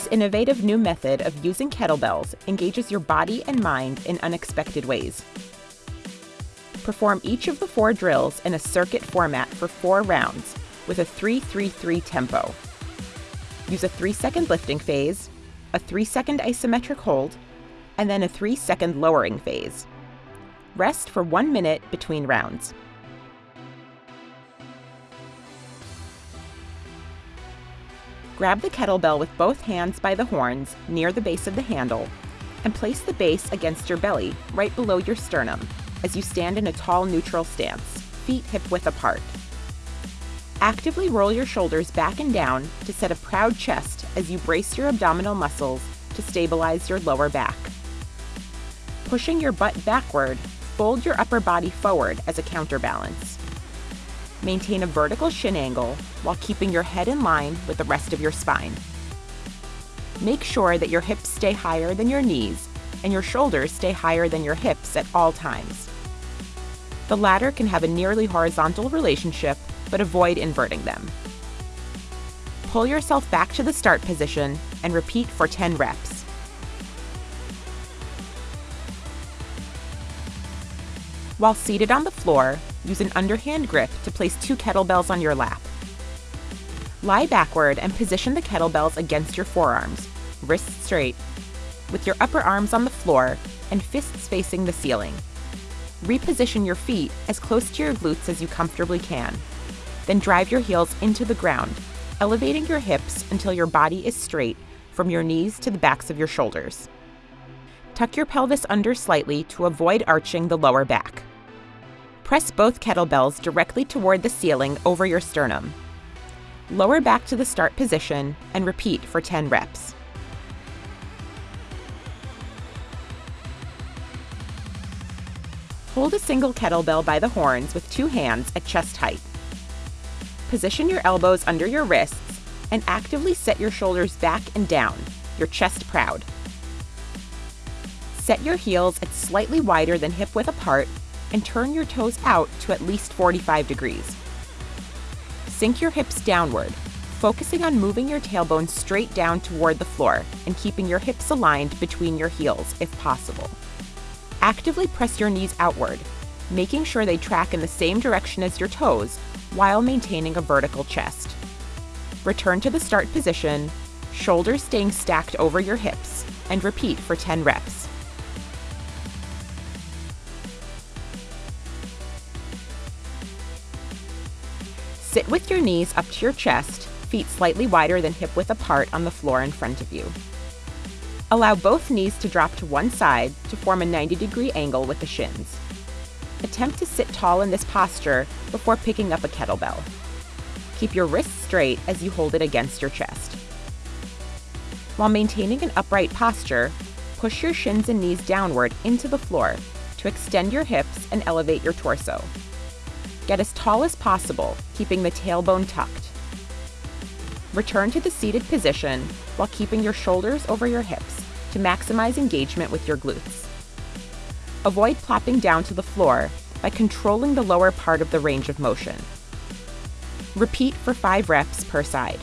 This innovative new method of using kettlebells engages your body and mind in unexpected ways. Perform each of the four drills in a circuit format for four rounds with a 3-3-3 tempo. Use a 3-second lifting phase, a 3-second isometric hold, and then a 3-second lowering phase. Rest for one minute between rounds. Grab the kettlebell with both hands by the horns near the base of the handle and place the base against your belly right below your sternum as you stand in a tall neutral stance, feet hip width apart. Actively roll your shoulders back and down to set a proud chest as you brace your abdominal muscles to stabilize your lower back. Pushing your butt backward, fold your upper body forward as a counterbalance. Maintain a vertical shin angle while keeping your head in line with the rest of your spine. Make sure that your hips stay higher than your knees and your shoulders stay higher than your hips at all times. The latter can have a nearly horizontal relationship, but avoid inverting them. Pull yourself back to the start position and repeat for 10 reps. While seated on the floor, use an underhand grip to place two kettlebells on your lap. Lie backward and position the kettlebells against your forearms, wrists straight, with your upper arms on the floor and fists facing the ceiling. Reposition your feet as close to your glutes as you comfortably can. Then drive your heels into the ground, elevating your hips until your body is straight from your knees to the backs of your shoulders. Tuck your pelvis under slightly to avoid arching the lower back. Press both kettlebells directly toward the ceiling over your sternum. Lower back to the start position and repeat for 10 reps. Hold a single kettlebell by the horns with two hands at chest height. Position your elbows under your wrists and actively set your shoulders back and down, your chest proud. Set your heels at slightly wider than hip width apart and turn your toes out to at least 45 degrees. Sink your hips downward, focusing on moving your tailbone straight down toward the floor and keeping your hips aligned between your heels if possible. Actively press your knees outward, making sure they track in the same direction as your toes while maintaining a vertical chest. Return to the start position, shoulders staying stacked over your hips, and repeat for 10 reps. Sit with your knees up to your chest, feet slightly wider than hip width apart on the floor in front of you. Allow both knees to drop to one side to form a 90 degree angle with the shins. Attempt to sit tall in this posture before picking up a kettlebell. Keep your wrists straight as you hold it against your chest. While maintaining an upright posture, push your shins and knees downward into the floor to extend your hips and elevate your torso. Get as tall as possible, keeping the tailbone tucked. Return to the seated position while keeping your shoulders over your hips to maximize engagement with your glutes. Avoid plopping down to the floor by controlling the lower part of the range of motion. Repeat for 5 reps per side.